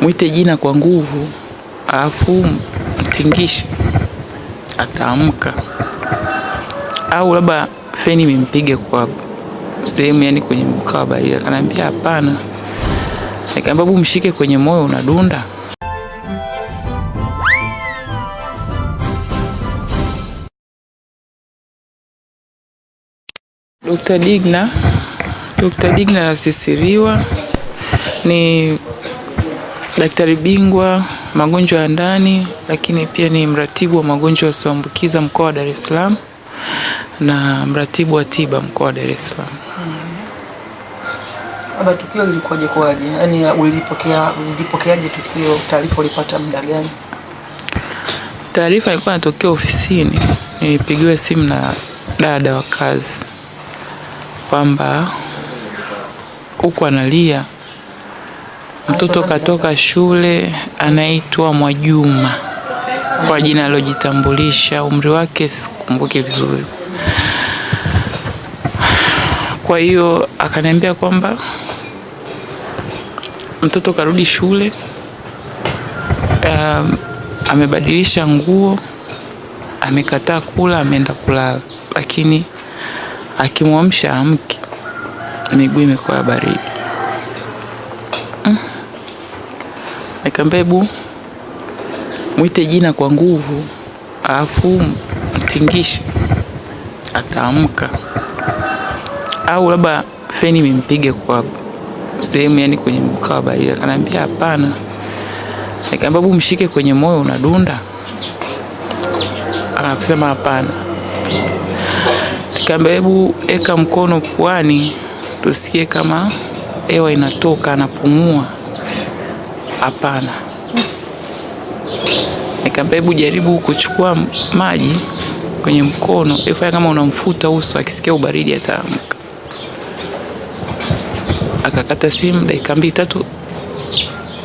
mwite jina kwa nguvu, alafu mtingishe, ataamka. Au labda feni mimpige kwa sehemu, yani kwenye mkaba ile kanaambia hapana. Nikamwambia mshike kwenye moyo, unadunda. Dr. Digna Dr. Digna Nasisiriwa ni daktari bingwa magonjwa ya ndani, lakini pia ni mratibu wa magonjwa yasiyoambukiza mkoa wa Dar es Salaam na mratibu wa tiba mkoa wa Dar es Salaam. Labda tukio lilikuwaje kwaje? Yaani ulipokea ulipokeaje tukio? Taarifa ulipata muda gani? Taarifa ilikuwa inatokea ofisini, nilipigiwa simu na dada wa kazi kwamba huku analia mtoto katoka shule, anaitwa Mwajuma kwa jina alojitambulisha, umri wake sikumbuki vizuri. Kwa hiyo akaniambia kwamba mtoto karudi shule, um, amebadilisha nguo, amekataa kula, ameenda kulala, lakini akimwamsha amki, miguu imekuwa baridi. Nikamwambia mbegu, mwite jina kwa nguvu, alafu mtingishe, ataamka. Au labda feni mimpige kwa sehemu, yani kwenye mkaa wa baridi. Akaniambia hapana. Nikamwambia mshike kwenye moyo, unadunda. anasema hapana. Nikamwambia hebu eka mkono puani tusikie kama hewa inatoka, anapumua. Hapana. Nikamwambia hebu jaribu kuchukua maji kwenye mkono, ifanya kama unamfuta uso, akisikia ubaridi ataamka. Akakata simu, dakika mbili tatu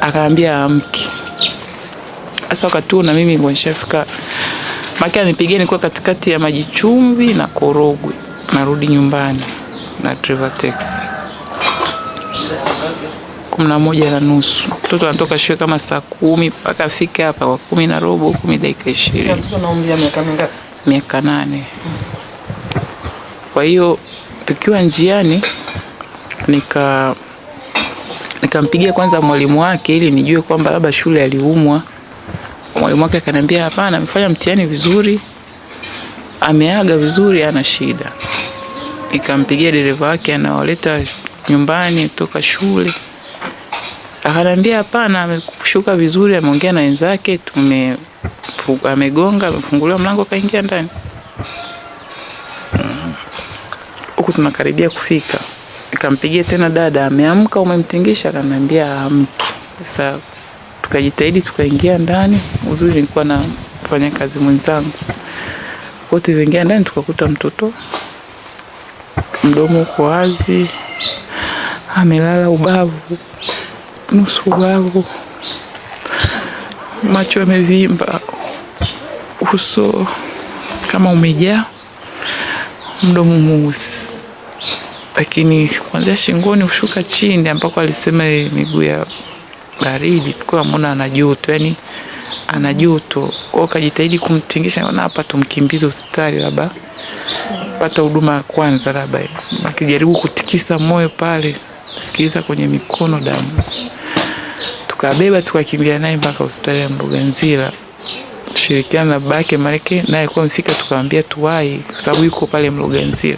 akaambia amki. Sasa wakati huo na mimi nilikuwa nishafika maki, anipigia nilikuwa katikati ya maji chumvi na Korogwe, narudi nyumbani na driver taxi kumi na moja na nusu. Mtoto anatoka shule kama saa kumi mpaka afike hapa kwa kumi na robo, kumi dakika ishirini. Mtoto na umri wa miaka mingapi? miaka nane. Kwa hiyo tukiwa njiani nika nikampigia kwanza mwalimu wake ili nijue kwamba labda shule aliumwa. Mwalimu wake akaniambia hapana, amefanya mtihani vizuri, ameaga vizuri, ana shida. Nikampigia dereva wake anawaleta nyumbani kutoka shule, akaniambia hapana, ameshuka vizuri, ameongea na wenzake, tume amegonga, amefunguliwa mlango, akaingia ndani. Huku tunakaribia kufika, nikampigia tena, dada, ameamka? Umemtingisha? Akaniambia haamki. Sasa tukajitahidi tukaingia ndani. Uzuri nilikuwa na mfanya kazi mwenzangu, kwa tulivyoingia ndani tukakuta mtoto mdomo uko wazi, amelala ubavu, nusu wangu, macho yamevimba, uso kama umejaa, mdomo mweusi, lakini kuanzia shingoni kushuka chini ambako alisema miguu ya baridi, tulikuwa mona ana joto, yani ana joto. kwao. kajitahidi kumtingisha, naona hapa tumkimbize hospitali, labda pata huduma ya kwanza, labda akijaribu kutikisa moyo pale, sikiliza kwenye mikono damu. Tukabeba tukakimbia naye mpaka hospitali ya Mbuganzila kushirikiana na babake Mareke naye alikuwa amefika, tukamwambia tuwai kwa sababu yuko pale Mloganzila.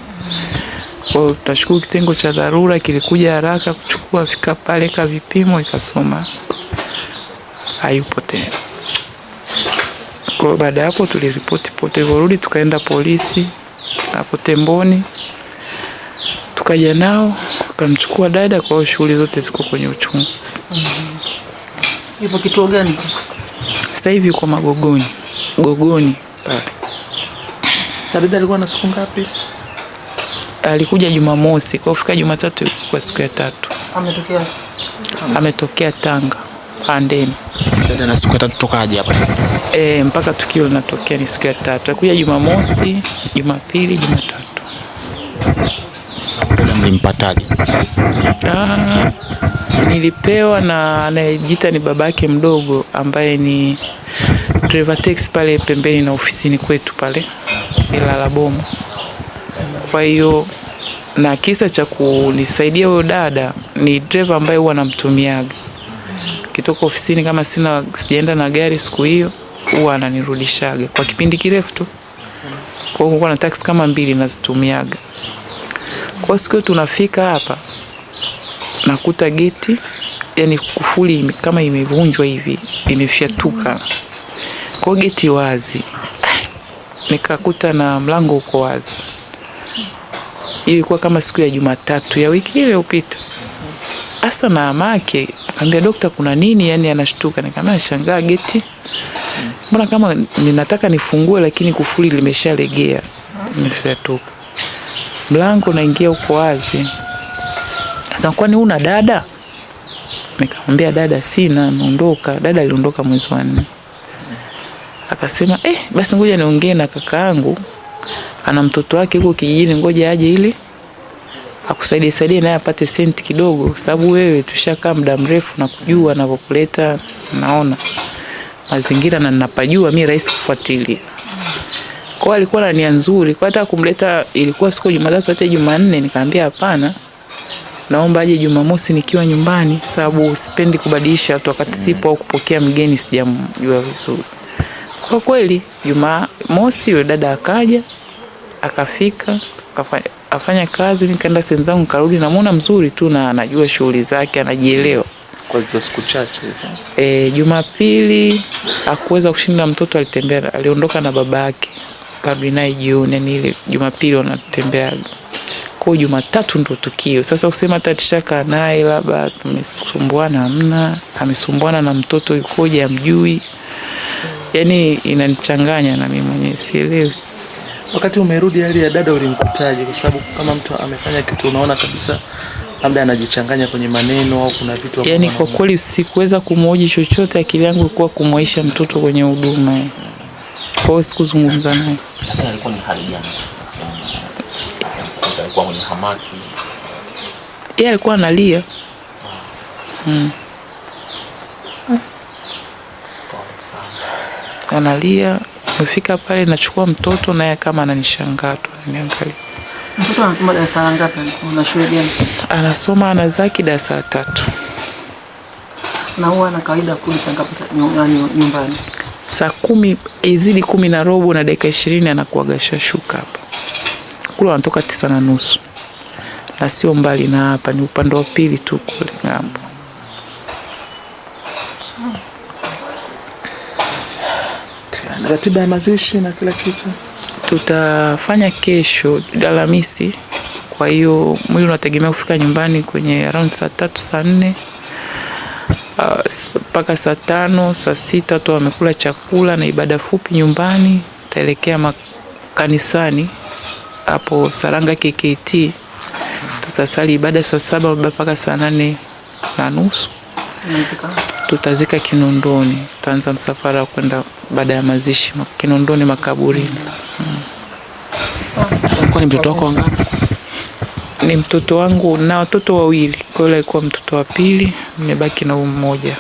Kwa hiyo tunashukuru kitengo cha dharura kilikuja haraka kuchukua, fika pale ka vipimo, ikasoma hayupo tena. Kwa baada ya hapo tuliripoti pote, tulivyorudi tukaenda polisi hapo Temboni, tukaja nao kamchukua dada. Kwa hiyo shughuli zote ziko kwenye uchunguzi. Yupo kituo gani? Sasa hivi yuko Magogoni, Gogoni dada alikuwa na siku ngapi? Alikuja Jumamosi, kwa kufika Jumatatu kwa siku ya tatu Ametokea ametokea Tanga Pandeni. Dada na siku ya tatu tokaje hapa? E, mpaka tukio linatokea ni siku ya tatu. Alikuja Jumamosi, Jumapili, Jumatatu. Mlimpataje? Ah, nilipewa na anayejiita ni babake mdogo ambaye ni driver taxi pale pembeni na ofisini kwetu pale Ilala Boma. Kwa hiyo na kisa cha kunisaidia huyo dada ni driver ambaye huwa namtumiaga kitoka ofisini, kama sina sijaenda na gari siku hiyo, huwa ananirudishaga kwa kipindi kirefu tu. Kwa hiyo kulikuwa na kama mbili nazitumiaga. Kwa siku tunafika hapa nakuta geti yani kufuli kama imevunjwa hivi imefyatuka, kwa geti wazi, nikakuta na mlango uko wazi. Ilikuwa kama siku ya Jumatatu ya wiki ile iliyopita. Hasa na amake akambia dokta, kuna nini? Yani anashtuka. Nikamwambia nashangaa geti, mbona kama ninataka nifungue, lakini kufuli limeshalegea, imefyatuka. Mlango unaingia uko wazi. Sasa kwani una dada? Nikamwambia dada sina, naondoka. Dada aliondoka mwezi wa nne. Akasema eh, basi ngoja niongee na kakaangu, ana mtoto wake huko kijijini, ngoja aje ili akusaidie saidie naye apate senti kidogo, sababu wewe tushakaa muda mrefu na kujua anavyokuleta, naona mazingira na ninapajua mi rahisi kufuatilia. Kwa hiyo alikuwa na nia nzuri, kwa hata kumleta ilikuwa siku Jumatatu hata Jumanne, nikamwambia hapana, naomba aje Jumamosi nikiwa nyumbani, sababu sipendi kubadilisha watu wakati sipo au kupokea mgeni sijamjua vizuri. Kwa kweli Jumamosi yule dada akaja akafika akafanya, afanya kazi, nikaenda sehemu zangu, karudi, namuona mzuri tu na anajua shughuli zake, anajielewa. Kwa hizo siku chache hizo. E, Jumapili hakuweza kushinda mtoto, alitembea aliondoka na baba yake, karudi naye jioni, yani ile Jumapili wanatembeaga. Kwa hiyo Jumatatu ndo tukio sasa. Usema hata tishakaa naye labda tumesumbuana, hamna. Amesumbuana na mtoto yukoje, amjui, yani inanichanganya na mimi mwenyewe sielewi. Wakati umerudi hali ya dada ulimkutaje? Kwa sababu kama mtu amefanya kitu unaona kabisa labda anajichanganya kwenye maneno au kuna vitu Yani kwa kweli sikuweza kumhoji chochote, akili yangu ilikuwa kumwaisha mtoto kwenye huduma. Kwa hiyo sikuzungumza naye. Lakini alikuwa ni hali gani? Alikuwa mwenye hamaki. Yeye alikuwa analia mm. analia. Nimefika pale nachukua mtoto naye kama ananishangaa tu ananiangalia. Mtoto anasoma darasa la ngapi? Na shule gani? Anasoma anazaki darasa la tatu. Na huwa na kawaida kurudi saa ngapi nyumbani? Saa kumi izidi kumi na robo na dakika ishirini anakuwaga shashuka hapa. Kule wanatoka tisa na nusu na sio mbali na hapa, ni upande wa pili tu kule ng'ambo. Ratiba ya mazishi na kila kitu. tutafanya kesho Alhamisi. Kwa hiyo mwili unategemea kufika nyumbani kwenye around saa tatu saa nne uh, mpaka saa tano saa sita watu wamekula chakula na ibada fupi nyumbani. taelekea makanisani hapo Saranga KKT, tutasali ibada saa saba mpaka saa nane na nusu tutazika Kinondoni. Tutaanza msafara wa kwenda baada ya mazishi Kinondoni makaburini. Alikuwa ni mtoto wako wangapi? Ni mtoto wangu na watoto wawili, kwa hiyo alikuwa mtoto wa pili, nimebaki na mmoja.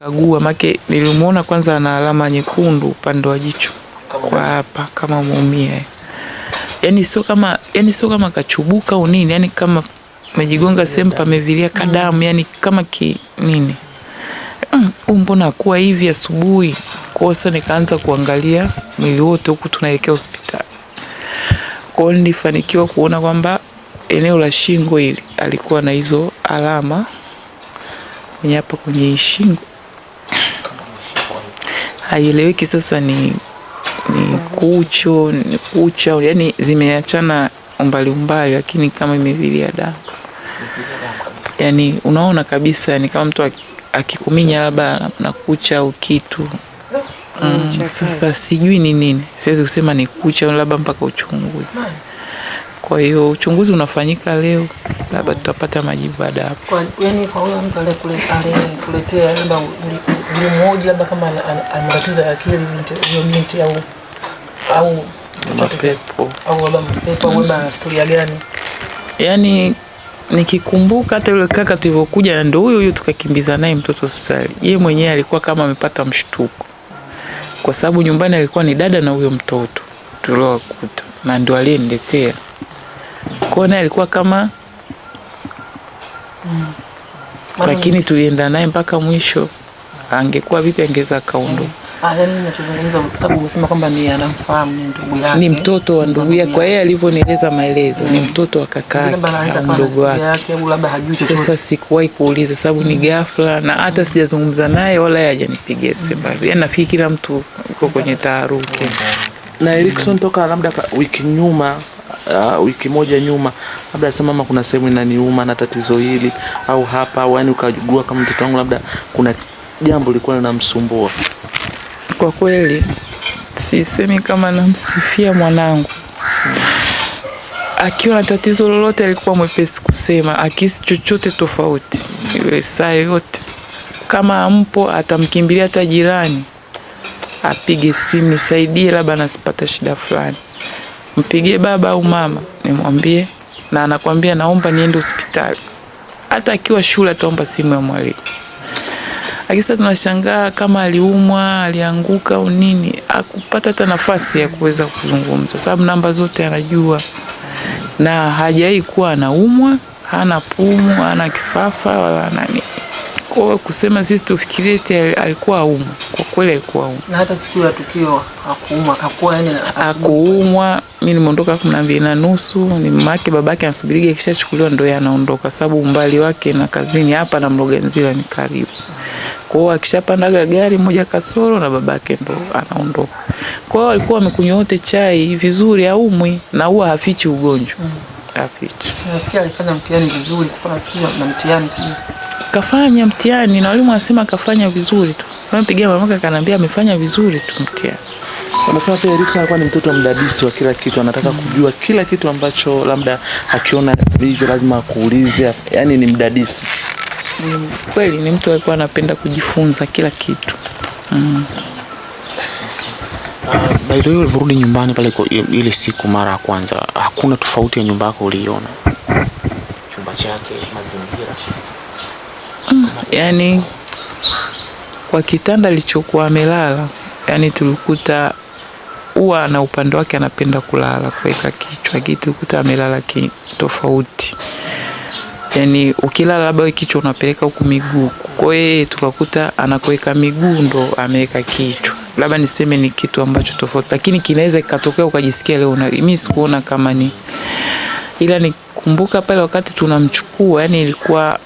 Kagua make nilimuona kwanza ana alama nyekundu upande wa jicho kwa hapa kama muumia. yani sio kama yani sio kama kachubuka au nini, yani kama amejigonga sehemu pamevilia kadamu, yani kama ki nini "Mm, mbona kuwa hivi asubuhi? Kosa nikaanza kuangalia mwili wote huku tunaelekea hospitali. Kwa hiyo nilifanikiwa kuona kwamba eneo la shingo hili alikuwa na hizo alama kwenye hapa kwenye shingo, haieleweki sasa ni ni kucho ni kucha, yani zimeachana umbali umbali, lakini kama imevilia damu yani unaona kabisa ni kama mtu akikuminya labda na kucha au kitu mm, sasa sijui ni nini siwezi kusema ni kucha labda mpaka uchunguzi Kwa hiyo uchunguzi unafanyika leo, labda tutapata majibu baada ya hapo. Kwa yani kwa huyo mtu aliyekuletea labda ulimhoji labda kama ana- matatizo ya akili hiyo huyo binti au au Mapepo. au labda mapepo au labda historia gani? Yaani nikikumbuka hata yule kaka tulivyokuja, ndo huyo huyo tukakimbiza naye mtoto hospitali, yeye mwenyewe alikuwa kama amepata mshtuko, kwa sababu nyumbani alikuwa ni dada na huyo mtoto tuliowakuta, na ndio aliyeniletea kwao, naye alikuwa kama mm. lakini tulienda naye mpaka mwisho. Angekuwa vipi, angeweza akaondoka. Ah, yani ninachozungumza kwa sababu umesema kwamba ni anamfahamu ni ndugu yake. Ni mtoto wa ndugu yake, kwa yeye alivyonieleza maelezo, ni mtoto wa kaka yake au mdogo wake. yake labda hajui chochote. Sasa sikuwahi kuuliza sababu ni ghafla, na hata sijazungumza naye wala yeye hajanipigia simu. Yaani nafikiri kila mtu uko kwenye taharuki. Na Erikson toka labda wiki nyuma uh, wiki moja nyuma labda sema mama kuna sehemu inaniuma na tatizo hili au hapa au yani ukajua kama mtoto wangu labda kuna jambo lilikuwa linamsumbua. Kwa kweli sisemi kama namsifia mwanangu, akiwa na tatizo lolote alikuwa mwepesi kusema, akisi chochote tofauti, iwe saa yoyote, kama ampo atamkimbilia hata jirani, apige simu nisaidie, labda nasipata shida fulani, mpigie baba au mama nimwambie, na anakwambia naomba niende hospitali. Hata akiwa shule ataomba simu ya mwalimu. Akisa tunashangaa kama aliumwa, alianguka au nini, akupata hata nafasi ya kuweza kuzungumza, sababu namba zote anajua na hajai kuwa anaumwa, hana pumu, hana kifafa wala nani. Kwa kusema sisi tufikirie eti alikuwa aumwa, kwa kweli alikuwa aumwa. Na hata siku ya tukio hakuuma, hakuwa yani Akuumwa, mi nimeondoka kumi na mbili na nusu, ni mamake babake anasubiriga ikishachukuliwa ndo yeye anaondoka, sababu umbali wake na kazini hapa na Mloganzila ni karibu. Kwa hiyo akishapandaga gari moja kasoro na babake ndo anaondoka. Kwa hiyo walikuwa amekunywa wote chai vizuri, aumwi na huwa hafichi ugonjwa hafichi. nasikia alifanya mtihani vizuri, kwa nasikia na mtihani sijui. Kafanya mtihani na walimu wasema kafanya vizuri tu. Nampigia mamaka akaniambia amefanya vizuri tu mtihani. Wanasema pia Richard alikuwa ni mtoto mdadisi wa kila kitu, anataka mm. kujua kila kitu ambacho labda akiona hivyo lazima akuulize, yani ni mdadisi. Ni kweli ni mtu alikuwa anapenda kujifunza kila kitu. mm. By the way, ulivyorudi nyumbani pale ile siku mara ya kwanza, hakuna tofauti ya nyumba yako uliiona? Chumba chake, mazingira. Mm, yani kwa kitanda alichokuwa amelala, yani tulikuta huwa na upande wake anapenda kulala kuweka kichwa, lakini tulikuta amelala ki tofauti. Yaani ukilala labda kichwa unapeleka huku miguu, kwa yeye tukakuta anakuweka miguu ndo ameweka kichwa. Labda niseme ni kitu ambacho tofauti, lakini kinaweza kikatokea ukajisikia leo una, mimi sikuona kama ni ila nikumbuka pale wakati tunamchukua, yani ilikuwa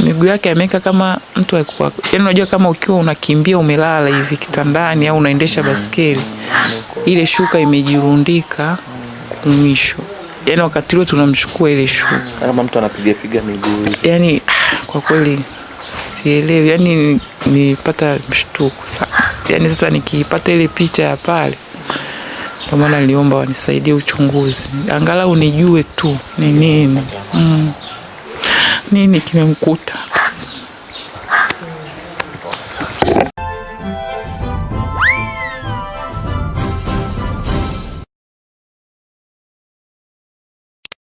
miguu yake ameweka kama mtu alikuwa yani, unajua kama ukiwa unakimbia umelala hivi kitandani au unaendesha baskeli, ile shuka imejirundika mwisho, yani wakati ule tunamchukua ile shule Kama mtu anapiga piga miguu yani kwa kweli sielewi, yani nipata mshtuko sana. Yani sasa nikiipata ile picha ya pale, ndio maana niliomba wanisaidie uchunguzi, angalau nijue tu ni nini. Mm, nini kimemkuta.